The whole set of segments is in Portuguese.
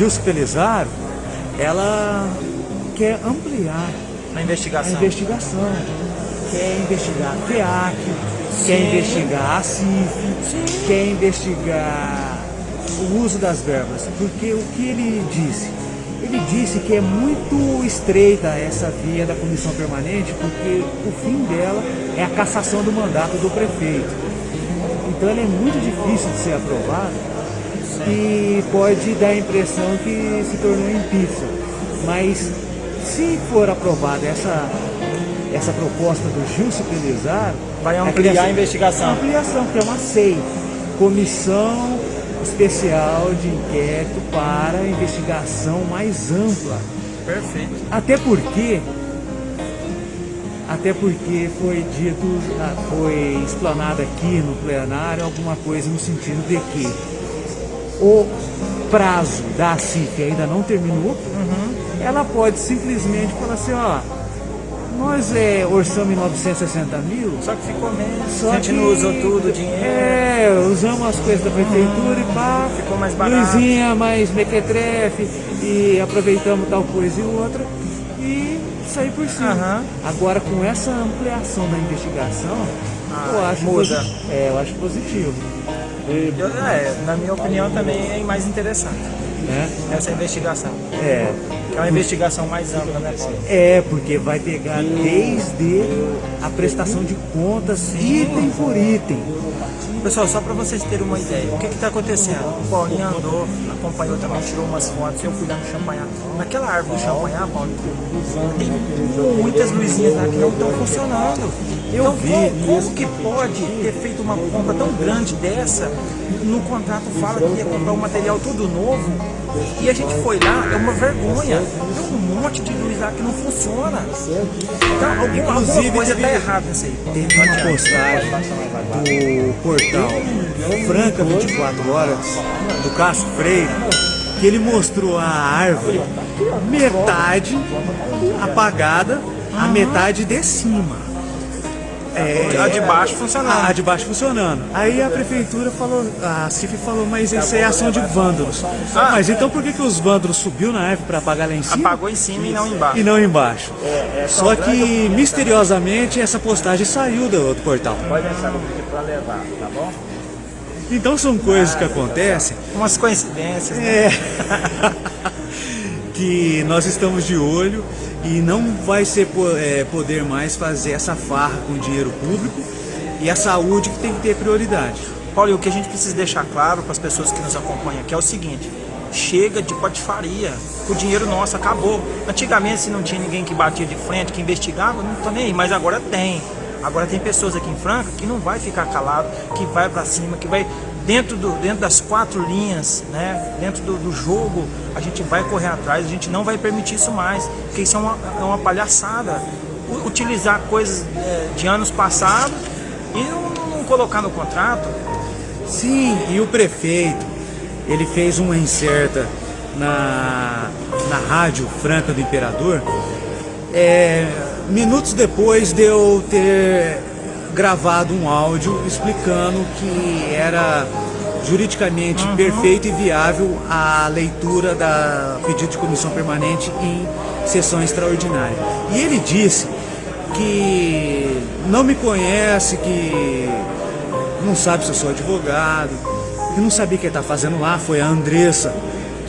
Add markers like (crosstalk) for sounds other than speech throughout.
Gilson Pelizaro, ela quer ampliar a investigação. A investigação. Quer investigar a FEAC, Sim. quer investigar a CIF, quer investigar o uso das verbas. Porque o que ele disse? Ele disse que é muito estreita essa via da comissão permanente, porque o fim dela é a cassação do mandato do prefeito. Então ela é muito difícil de ser aprovada e pode dar a impressão que se tornou impeachment. Mas se for aprovada essa, essa proposta do Gilson Pelizar, vai ampliar a, a investigação. Ampliação, que é uma SEI, Comissão Especial de Inquérito para Investigação mais ampla. Perfeito. Até porque até porque foi dito, ah, foi explanado aqui no plenário alguma coisa no sentido de que o prazo da CIF ainda não terminou, uhum ela pode simplesmente falar assim, ó, nós é, orçamos em 960 mil. Só que ficou menos. Só a gente que, não usou tudo o dinheiro. É, usamos as coisas da prefeitura hum, e pá. Ficou mais barato. Luzinha, mais mequetrefe e aproveitamos tal coisa e outra. E sair por cima. Uhum. Agora com essa ampliação da investigação, ah, eu acho muda. é, eu acho positivo. Eu, é, na minha opinião também é mais interessante. Né? Essa investigação. É. É uma investigação mais ampla, né, Paulo? É, porque vai pegar desde a prestação de contas, item por item. Pessoal, só para vocês terem uma ideia, o que está acontecendo? O Paulinho andou, acompanhou também, tirou umas fotos, eu fui lá no champanhar. Naquela árvore do champanhar, Paulo, tem muitas luzinhas lá que não estão funcionando. Eu então, vi como, como que pode ter feito uma compra tão grande dessa? No contrato fala que ia comprar um material todo novo e a gente foi lá, é uma vergonha. Tem um monte de luz lá que não funciona. Então, alguma, alguma coisa está errada nisso aí. Teve uma postagem do portal Franca 24 Horas, do Cássio Freire, que ele mostrou a árvore metade apagada, a metade de cima. É, a de baixo funcionando. A de baixo funcionando. Aí a prefeitura falou, a CIF falou, mas isso é ação de vândalos. Ah, mas então por que, que os vândalos subiu na árvore para apagar lá em cima? Apagou em cima e não embaixo. E não embaixo. É, é Só que misteriosamente essa postagem saiu do, do portal. Pode deixar no vídeo para levar, tá bom? Então são coisas que acontecem. Umas coincidências, né? É. (laughs) que nós estamos de olho e não vai ser é, poder mais fazer essa farra com dinheiro público e a saúde que tem que ter prioridade. Paulo, e o que a gente precisa deixar claro para as pessoas que nos acompanham aqui é o seguinte, chega de patifaria, o dinheiro nosso acabou. Antigamente se não tinha ninguém que batia de frente, que investigava, não tô nem aí, mas agora tem. Agora tem pessoas aqui em Franca que não vai ficar calado, que vai para cima, que vai dentro, do, dentro das quatro linhas, né, dentro do, do, jogo, a gente vai correr atrás, a gente não vai permitir isso mais, porque isso é uma, é uma palhaçada. Utilizar coisas é, de anos passados e não, não colocar no contrato. Sim, e o prefeito, ele fez uma incerta na, na rádio Franca do Imperador, é, minutos depois de eu ter gravado um áudio explicando que era juridicamente uhum. perfeito e viável a leitura da pedido de comissão permanente em sessão extraordinária. E ele disse que não me conhece, que não sabe se eu sou advogado, que não sabia o que ele está fazendo lá, foi a Andressa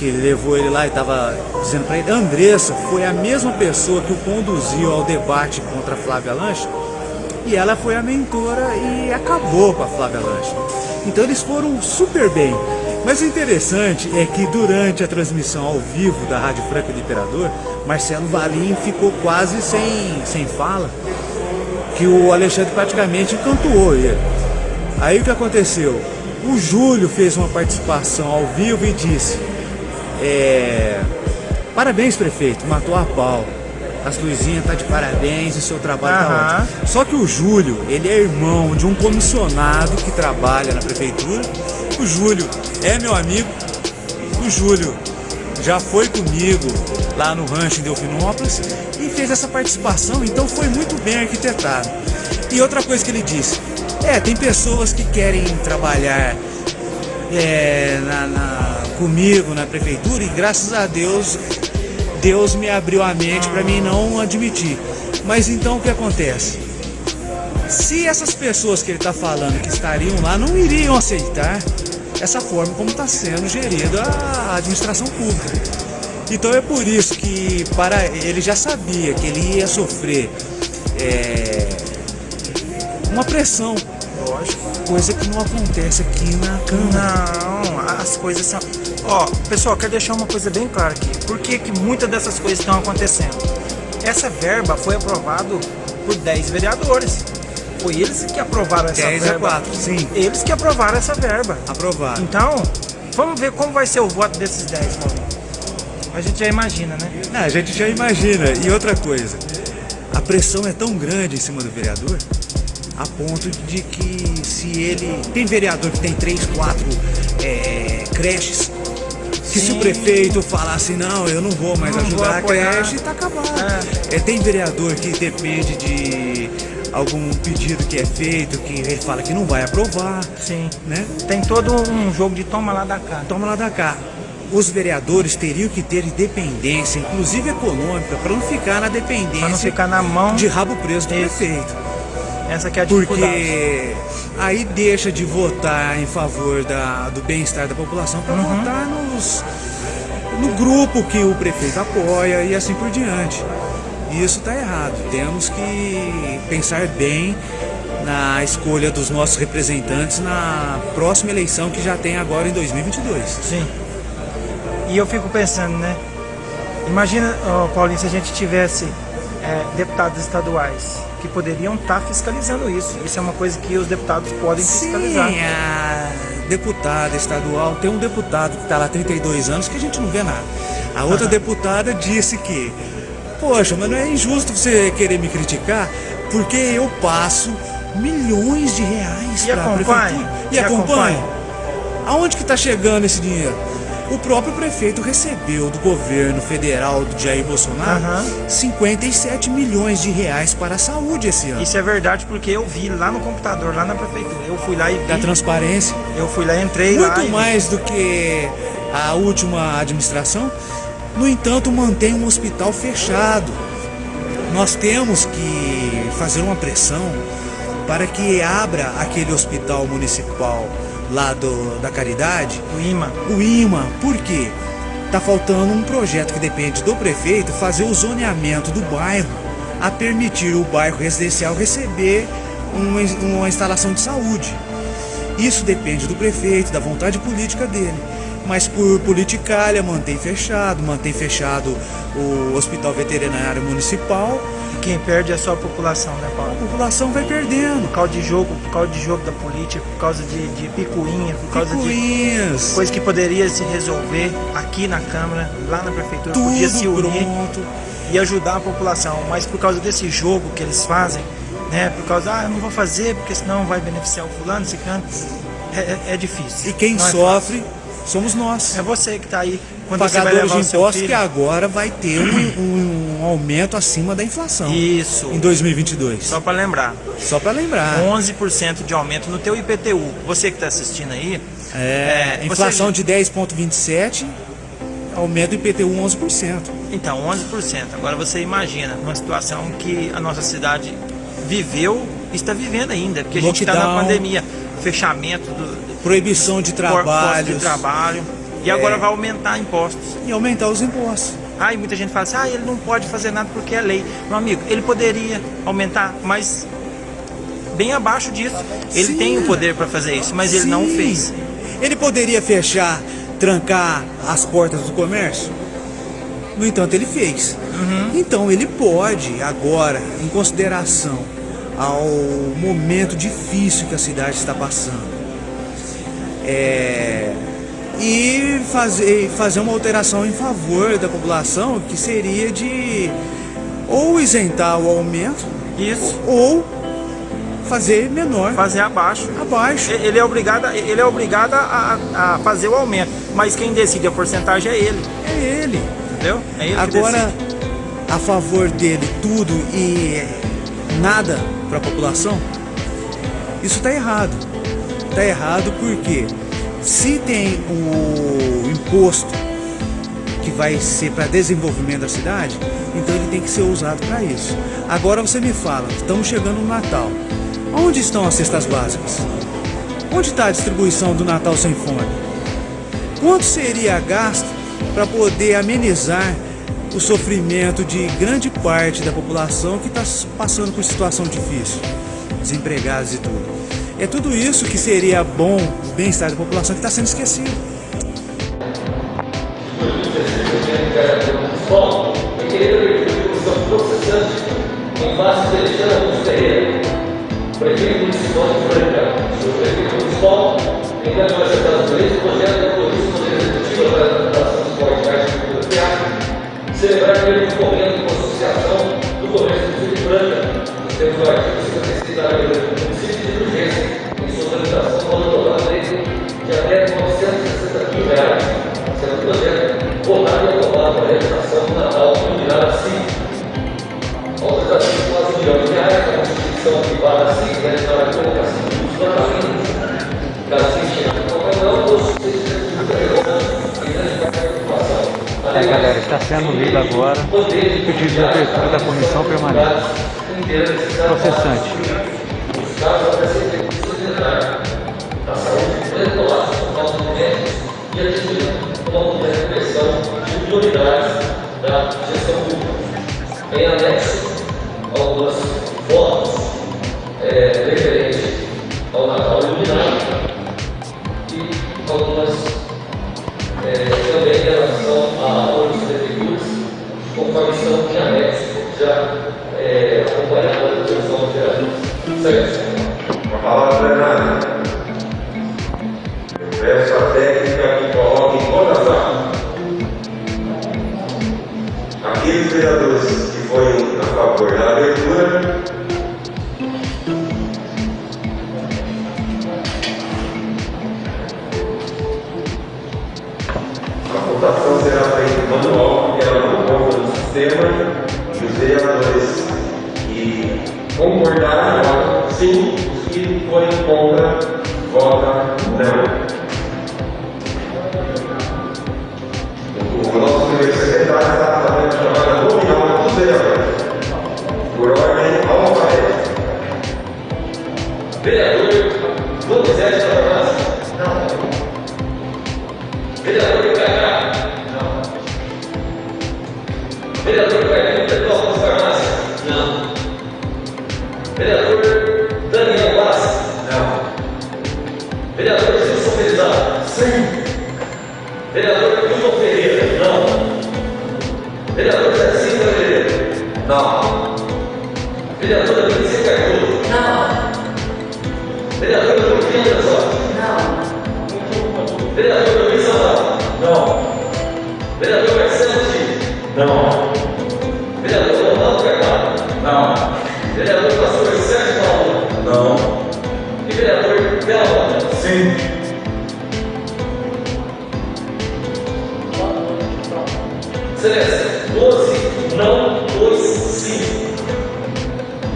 que levou ele lá e estava dizendo para ele, Andressa foi a mesma pessoa que o conduziu ao debate contra a Flávia Lanche e ela foi a mentora e acabou com a Flávia Lanche. Então eles foram super bem. Mas o interessante é que durante a transmissão ao vivo da Rádio Franca do Imperador, Marcelo Valim ficou quase sem, sem fala, que o Alexandre praticamente cantuou ele. Aí o que aconteceu? O Júlio fez uma participação ao vivo e disse é, Parabéns prefeito, matou a pau as luzinhas tá de parabéns, o seu trabalho uhum. tá ótimo. Só que o Júlio, ele é irmão de um comissionado que trabalha na prefeitura. O Júlio é meu amigo. O Júlio já foi comigo lá no rancho em Delfinópolis e fez essa participação, então foi muito bem arquitetado. E outra coisa que ele disse, é, tem pessoas que querem trabalhar é, na, na comigo na prefeitura e graças a Deus, Deus me abriu a mente para mim não admitir. Mas então o que acontece? Se essas pessoas que ele está falando que estariam lá não iriam aceitar essa forma como está sendo gerida a administração pública. Então é por isso que para ele já sabia que ele ia sofrer é, uma pressão. Lógico. Coisa que não acontece aqui na Câmara. Não, as coisas são. Ó, pessoal, quero deixar uma coisa bem clara aqui. Por que, que muitas dessas coisas estão acontecendo? Essa verba foi aprovada por 10 vereadores. Foi eles que aprovaram essa 10 verba. a 4, sim. Eles que aprovaram essa verba. Aprovado. Então, vamos ver como vai ser o voto desses 10, Paulinho. A gente já imagina, né? Não, a gente já imagina. E outra coisa, a pressão é tão grande em cima do vereador a ponto de que se ele. Tem vereador que tem três, quatro é, creches. Que se o Sim. prefeito falar assim, não, eu não vou mais Não vou ajudar a apoiar. creche, tá acabado. É, tem vereador que depende de algum pedido que é feito, que ele fala que não vai aprovar, Sim. né? Tem todo um jogo de toma lá da cá. Toma lá da cá. Os vereadores teriam que ter independência, inclusive econômica, para não ficar na dependência Pra não ficar na mão. de rabo preso do Isso. prefeito. Essa é a. Porque aí deixa de votar em favor da, do bem-estar da população para Uhum. votar nos, no grupo que o prefeito apoia e assim por diante. E isso está errado. Temos que pensar bem na escolha dos nossos representantes na próxima eleição que já tem agora em 2022. Sim. E eu fico pensando, né? Imagina, ó, Paulinho, se a gente tivesse é, deputados estaduais que poderiam estar fiscalizando isso. Isso é uma coisa que os deputados podem Sim, fiscalizar. a deputada estadual, tem um deputado que está lá há 32 anos que a gente não vê nada. A outra deputada disse que, poxa, mas não é injusto você querer me criticar porque eu passo milhões de reais para a prefeitura. E, E? Aonde que está chegando esse dinheiro? O próprio prefeito recebeu do governo federal do Jair Bolsonaro Aham. 57 milhões de reais para a saúde esse ano. Isso é verdade porque eu vi lá no computador, lá na prefeitura. Eu fui lá e vi. Da transparência. Eu fui lá, entrei lá. muito e vi. mais do que a última administração. No entanto, mantém um hospital fechado. Nós temos que fazer uma pressão para que abra aquele hospital municipal lá do, da Caridade, O imã. o IMA. Por quê? Tá faltando um projeto que depende do prefeito fazer o zoneamento do bairro a permitir o bairro residencial receber uma, uma instalação de saúde. Isso depende do prefeito, da vontade política dele. Mas por politicalha mantém fechado, mantém fechado o hospital veterinário municipal, quem perde é só a população, né, a Paulo? população vai perdendo. Por causa de jogo, por causa de jogo da política, por causa de, de picuinha, por causa de Picuinhas, coisa que poderia se resolver aqui na Câmara, lá na Prefeitura, podia se tudo unir pronto. e ajudar a população. Mas por causa desse jogo que eles fazem, né? Por causa, ah, eu não vou fazer porque senão vai beneficiar o fulano, esse canto. É, é, é difícil. E quem Não é sofre somos nós. É você que tá aí. Quando você vai levar de impostos que agora vai ter um, um aumento acima da inflação Isso. em 2022. Só para lembrar, Só para lembrar. 11% de aumento no teu IPTU. Você que está assistindo aí, É, É, inflação você- de 10,27, aumento do IPTU 11%. Então, 11%. Agora você imagina uma situação que a nossa cidade viveu e está vivendo ainda, porque a gente está na Lockdown. pandemia, fechamento do Proibição de trabalhos de trabalho. E agora É. vai aumentar impostos. e aumentar os impostos. Aí muita gente fala assim, ah, ele não pode fazer nada porque é lei. Meu amigo, ele poderia aumentar, mas bem abaixo disso. Ele Sim. tem o poder para fazer isso, mas ele não Sim. fez. Ele poderia fechar, trancar as portas do comércio? No entanto, ele fez. Uhum. Então, ele pode, agora, em consideração ao momento difícil que a cidade está passando, é, e fazer, fazer uma alteração em favor da população, que seria de ou isentar o aumento Isso, ou fazer menor, fazer abaixo. abaixo. Ele é obrigado, ele é obrigado a, a fazer o aumento, mas quem decide a porcentagem é ele, É ele. entendeu? É ele Agora, a favor dele tudo e nada para a população, isso está errado. Está errado porque Se tem o imposto que vai ser para desenvolvimento da cidade, então ele tem que ser usado para isso. Agora você me fala, estamos chegando no Natal. Onde estão as cestas básicas? Onde está a distribuição do Natal sem fome? Quanto seria gasto para poder amenizar o sofrimento de grande parte da população que está passando por situação difícil, desempregados e tudo? É tudo isso que seria bom, o bem-estar da população, que está sendo esquecido. De de de de celebrar o momento com a associação do comércio do Sul de Franca, temos o agora pedido abertura da comissão permanente processante. Os casos Eu peço O nosso secretário está fazendo a chamada nominal dos vereadores, por ordem alfabética. Vereador Donizete da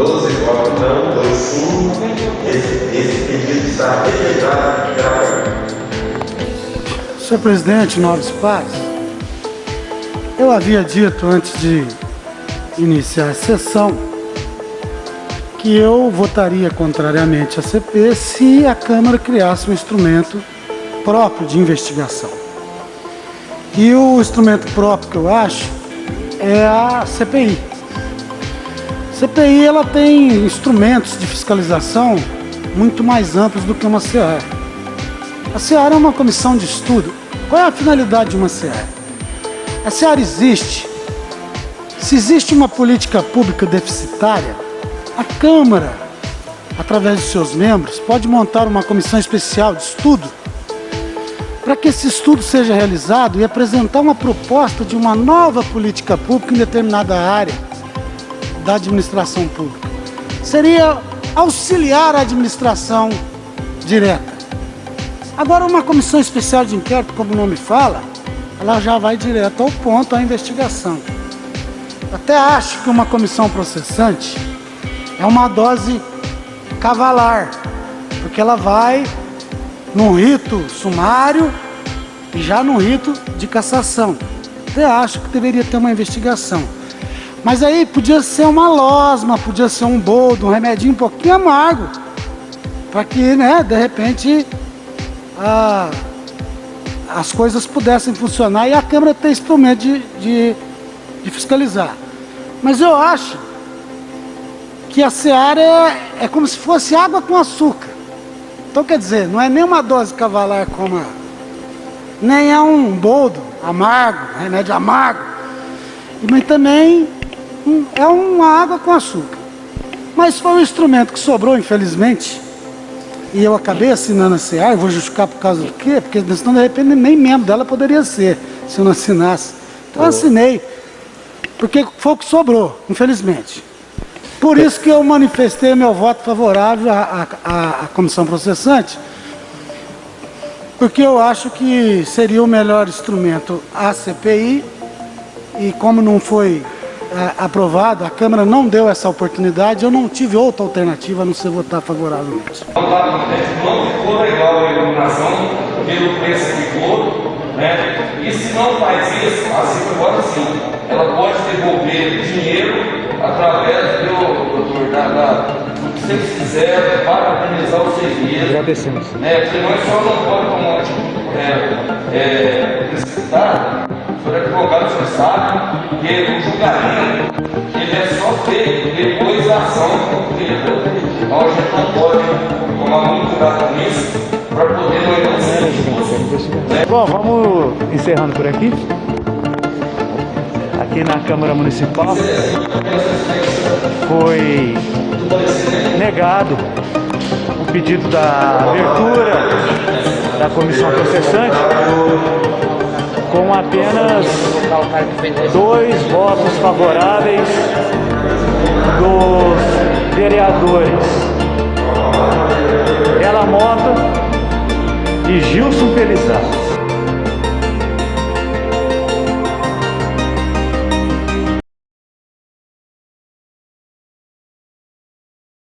12 votos não, 2 sim. Esse, esse pedido está rejeitado Câmara. Senhor presidente, nobres pares, eu havia dito antes de iniciar a sessão que eu votaria contrariamente à CP se a Câmara criasse um instrumento próprio de investigação. E o instrumento próprio que eu acho é a CPI. CPI ela tem instrumentos de fiscalização muito mais amplos do que uma CA. A SEAR é uma comissão de estudo. Qual é a finalidade de uma SEAR? A SEAR existe. Se existe uma política pública deficitária, a Câmara, através de seus membros, pode montar uma comissão especial de estudo para que esse estudo seja realizado e apresentar uma proposta de uma nova política pública em determinada área da administração pública. Seria auxiliar a administração direta. Agora, uma comissão especial de inquérito, como o nome fala, ela já vai direto ao ponto, à investigação. Até acho que uma comissão processante é uma dose cavalar, porque ela vai num rito sumário e já num rito de cassação. Até acho que deveria ter uma investigação. Mas aí podia ser uma losma, podia ser um boldo, um remedinho um pouquinho amargo. Para que, né, de repente, a, as coisas pudessem funcionar e a Câmara ter instrumento de, de, de fiscalizar. Mas eu acho que a seara é, é como se fosse água com açúcar. Então quer dizer, não é nem uma dose cavalar como a, nem é um boldo amargo, remédio amargo, mas também um, é uma água com açúcar. Mas foi um instrumento que sobrou, infelizmente, e eu acabei assinando a CA, eu vou justificar por causa do quê? Porque senão de repente nem membro dela poderia ser, se eu não assinasse. Então eu assinei, porque foi o que sobrou, infelizmente. Por isso que eu manifestei meu voto favorável à, à, à comissão processante, porque eu acho que seria o melhor instrumento a CPI, e como não foi é, aprovado, a Câmara não deu essa oportunidade, eu não tive outra alternativa a não ser votar favoravelmente. Não ficou legal a iluminação pelo preço que ficou, né? E se não faz isso, assim agora sim, ela pode devolver dinheiro através do, doutor, da, da, do que vocês fizeram para organizar os seis meses. Agradecemos. Né? Porque nós só não podemos tipo, é, é, é advogado, senhor sabe que o julgamento ele é só feito depois da ação concluída. Então a gente não pode tomar muito cuidado com isso para poder não ir Bom, vamos encerrando por aqui. Aqui na Câmara Municipal foi negado o pedido da abertura da comissão processante com apenas dois votos favoráveis dos vereadores Ela Mota e Gilson Pelizar.